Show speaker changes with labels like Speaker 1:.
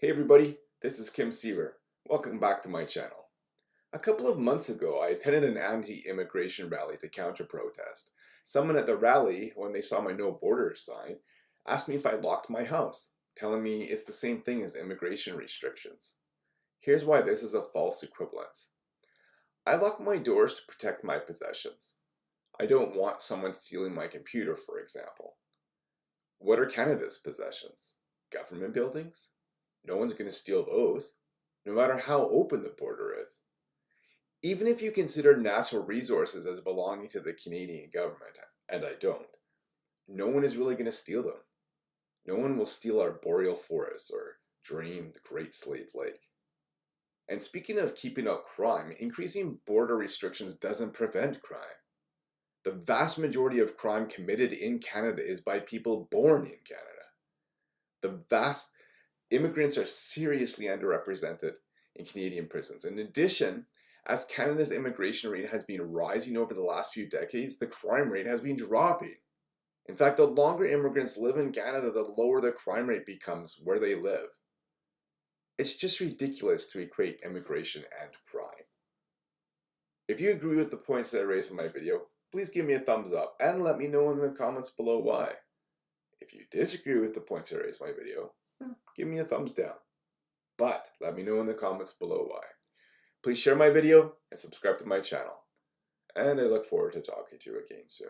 Speaker 1: Hey everybody, this is Kim Seaver. Welcome back to my channel. A couple of months ago, I attended an anti-immigration rally to counter-protest. Someone at the rally, when they saw my no borders sign, asked me if I locked my house, telling me it's the same thing as immigration restrictions. Here's why this is a false equivalence. I lock my doors to protect my possessions. I don't want someone stealing my computer, for example. What are Canada's possessions? Government buildings? No one's going to steal those, no matter how open the border is. Even if you consider natural resources as belonging to the Canadian government, and I don't, no one is really going to steal them. No one will steal our boreal forests or drain the Great Slave Lake. And speaking of keeping up crime, increasing border restrictions doesn't prevent crime. The vast majority of crime committed in Canada is by people born in Canada. The vast immigrants are seriously underrepresented in Canadian prisons. In addition, as Canada's immigration rate has been rising over the last few decades, the crime rate has been dropping. In fact, the longer immigrants live in Canada, the lower the crime rate becomes where they live. It's just ridiculous to equate immigration and crime. If you agree with the points that I raised in my video, please give me a thumbs up and let me know in the comments below why. If you disagree with the points I raised in my video, give me a thumbs down. But let me know in the comments below why. Please share my video and subscribe to my channel. And I look forward to talking to you again soon.